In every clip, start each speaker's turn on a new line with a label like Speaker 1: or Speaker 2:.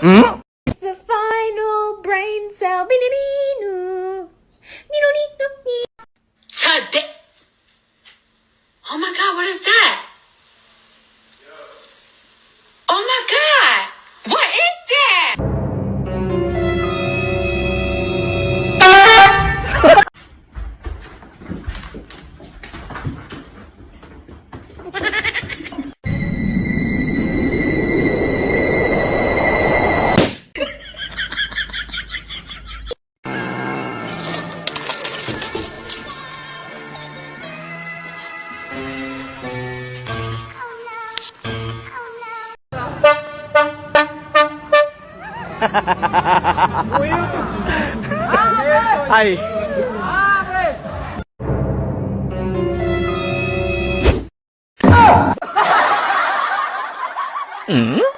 Speaker 1: Hmm?
Speaker 2: 哈哈哈哈哈哈！哎。嗯。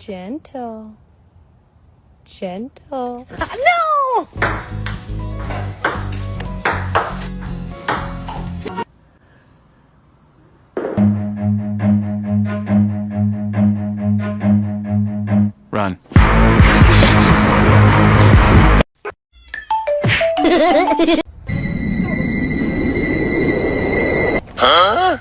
Speaker 3: Gentle. Gentle. Ah, no!
Speaker 1: Run.
Speaker 3: Whoa,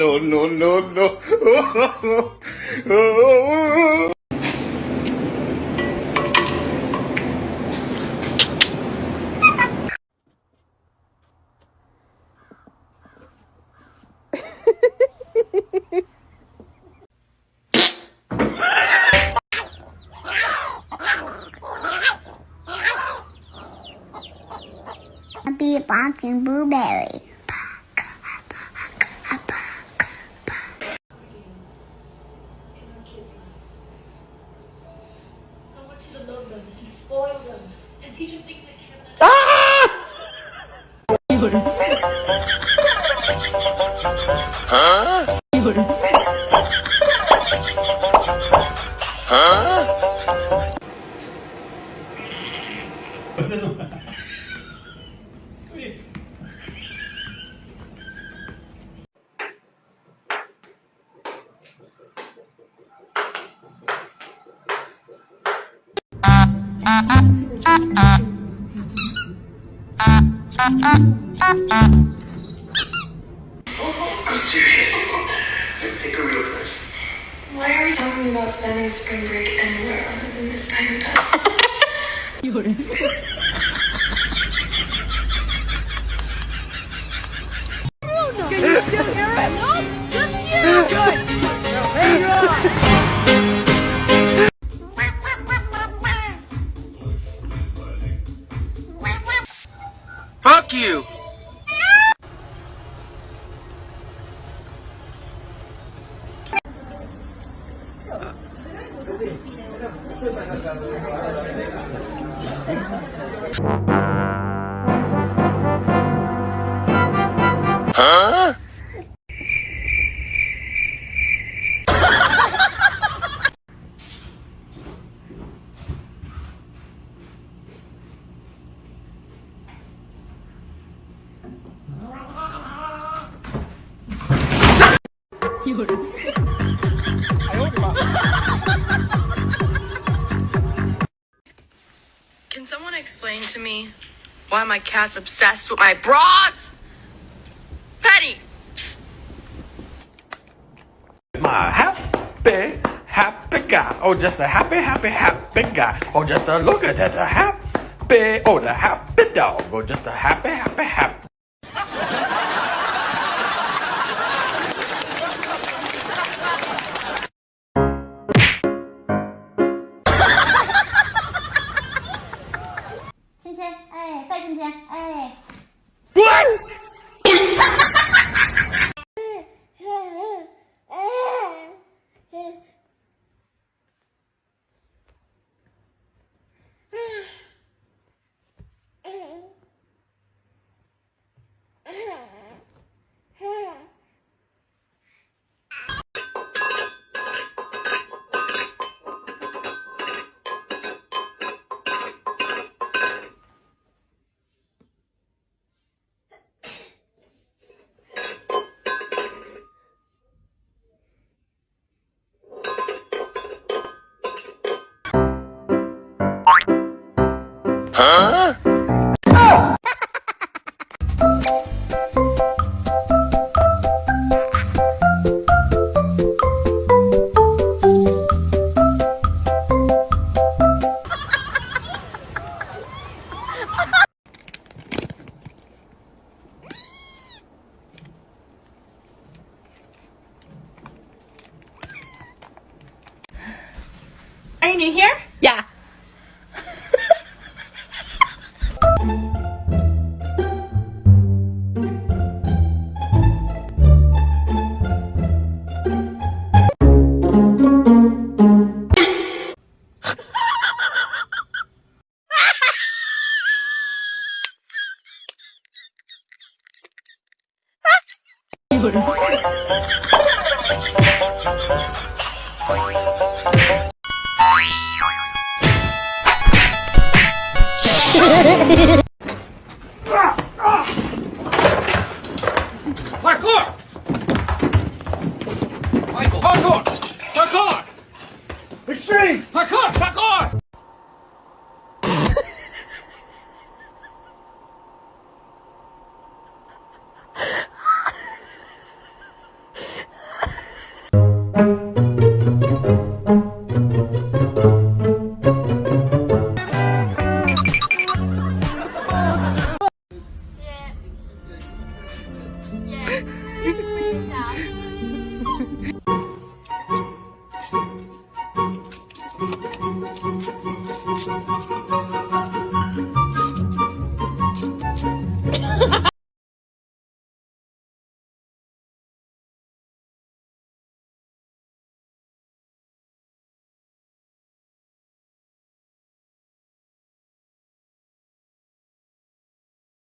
Speaker 4: no, no, no, no.
Speaker 2: A barking blueberry.
Speaker 5: 이불 이불 아, 아, 아, 아.
Speaker 6: I'm serious. Take a real place.
Speaker 5: Why are we talking about spending spring break anywhere other than this tiny pet?
Speaker 4: Fuck you! Huh?
Speaker 7: To me why my cat's obsessed with my bras? Penny!
Speaker 8: My happy, happy guy. Oh, just a happy, happy, happy guy. Oh, just a look at that, a happy. Oh, the happy dog. Oh, just a happy, happy, happy.
Speaker 3: “ Are you new here? Yeah.
Speaker 8: Hehehehe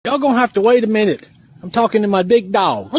Speaker 9: Y'all gonna have to wait a minute. I'm talking to my big dog.